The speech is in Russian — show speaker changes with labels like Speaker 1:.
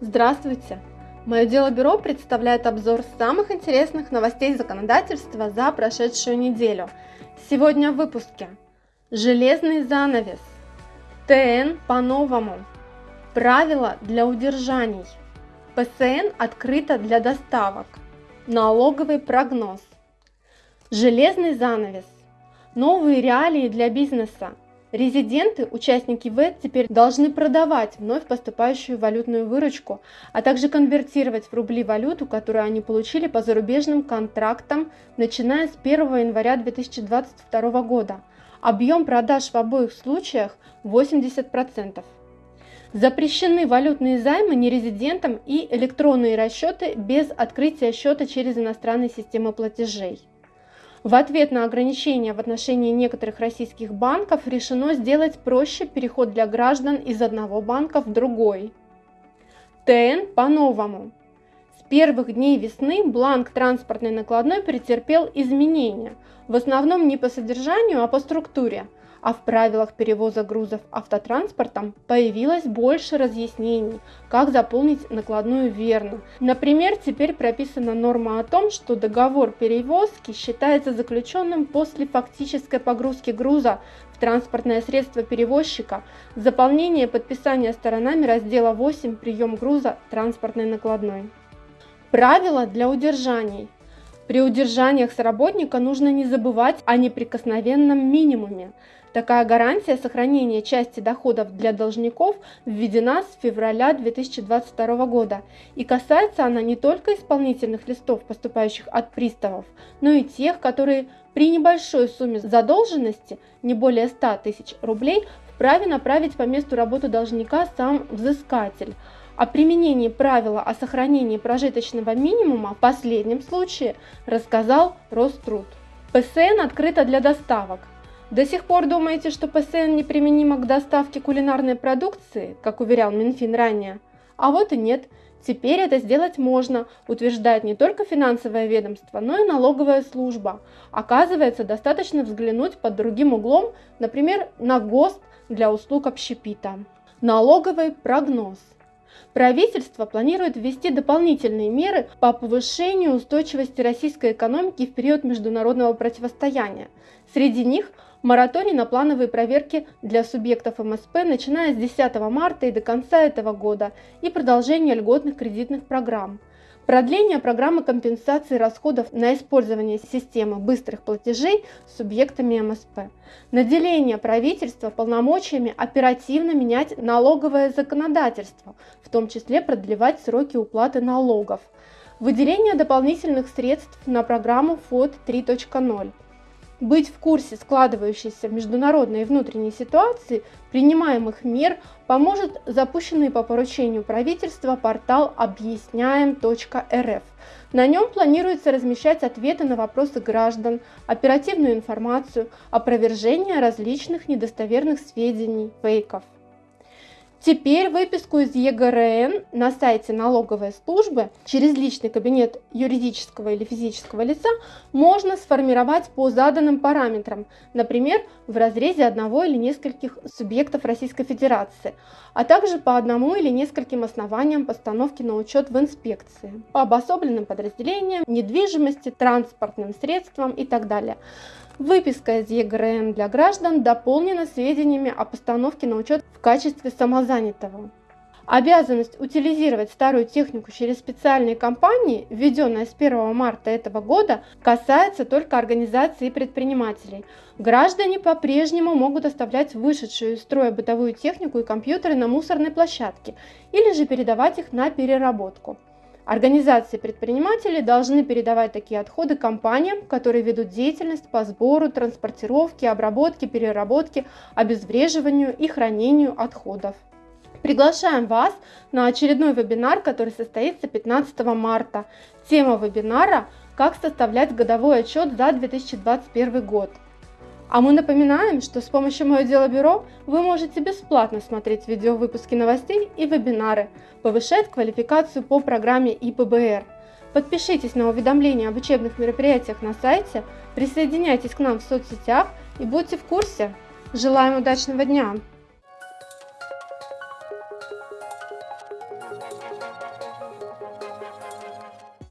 Speaker 1: Здравствуйте! Мое дело бюро представляет обзор самых интересных новостей законодательства за прошедшую неделю. Сегодня в выпуске. Железный занавес. ТН по-новому. Правила для удержаний. ПСН открыто для доставок. Налоговый прогноз. Железный занавес. Новые реалии для бизнеса. Резиденты, участники ВЭД, теперь должны продавать вновь поступающую валютную выручку, а также конвертировать в рубли валюту, которую они получили по зарубежным контрактам, начиная с 1 января 2022 года. Объем продаж в обоих случаях 80%. Запрещены валютные займы нерезидентам и электронные расчеты без открытия счета через иностранные системы платежей. В ответ на ограничения в отношении некоторых российских банков решено сделать проще переход для граждан из одного банка в другой. ТН по-новому. С первых дней весны бланк транспортной накладной претерпел изменения, в основном не по содержанию, а по структуре – а в правилах перевоза грузов автотранспортом появилось больше разъяснений, как заполнить накладную верно. Например, теперь прописана норма о том, что договор перевозки считается заключенным после фактической погрузки груза в транспортное средство перевозчика, заполнение подписания сторонами раздела 8 «Прием груза транспортной накладной». Правила для удержаний. При удержаниях с работника нужно не забывать о неприкосновенном минимуме. Такая гарантия сохранения части доходов для должников введена с февраля 2022 года и касается она не только исполнительных листов, поступающих от приставов, но и тех, которые при небольшой сумме задолженности, не более 100 тысяч рублей, вправе направить по месту работы должника сам взыскатель. О применении правила о сохранении прожиточного минимума в последнем случае рассказал Роструд. ПСН открыто для доставок. До сих пор думаете, что ПСН неприменимо к доставке кулинарной продукции, как уверял Минфин ранее? А вот и нет. Теперь это сделать можно, утверждает не только финансовое ведомство, но и налоговая служба. Оказывается, достаточно взглянуть под другим углом, например, на ГОСТ для услуг общепита. Налоговый прогноз. Правительство планирует ввести дополнительные меры по повышению устойчивости российской экономики в период международного противостояния. Среди них – мораторий на плановые проверки для субъектов МСП, начиная с 10 марта и до конца этого года, и продолжение льготных кредитных программ. Продление программы компенсации расходов на использование системы быстрых платежей субъектами МСП. Наделение правительства полномочиями оперативно менять налоговое законодательство, в том числе продлевать сроки уплаты налогов. Выделение дополнительных средств на программу ФОД 3.0 быть в курсе складывающейся международной и внутренней ситуации, принимаемых мер поможет запущенный по поручению правительства портал объясняем.рф. На нем планируется размещать ответы на вопросы граждан, оперативную информацию, опровержение различных недостоверных сведений, фейков. Теперь выписку из ЕГРН на сайте налоговой службы через личный кабинет юридического или физического лица можно сформировать по заданным параметрам, например, в разрезе одного или нескольких субъектов Российской Федерации, а также по одному или нескольким основаниям постановки на учет в инспекции, по обособленным подразделениям, недвижимости, транспортным средствам и так далее. Выписка из ЕГРН для граждан дополнена сведениями о постановке на учет в качестве самозанятого. Обязанность утилизировать старую технику через специальные компании, введенная с 1 марта этого года, касается только организаций и предпринимателей. Граждане по-прежнему могут оставлять вышедшую из строя бытовую технику и компьютеры на мусорной площадке или же передавать их на переработку. Организации предпринимателей должны передавать такие отходы компаниям, которые ведут деятельность по сбору, транспортировке, обработке, переработке, обезвреживанию и хранению отходов. Приглашаем вас на очередной вебинар, который состоится 15 марта. Тема вебинара «Как составлять годовой отчет за 2021 год». А мы напоминаем, что с помощью Мое Дело Бюро вы можете бесплатно смотреть видеовыпуски новостей и вебинары, повышать квалификацию по программе ИПБР. Подпишитесь на уведомления об учебных мероприятиях на сайте, присоединяйтесь к нам в соцсетях и будьте в курсе. Желаем удачного дня!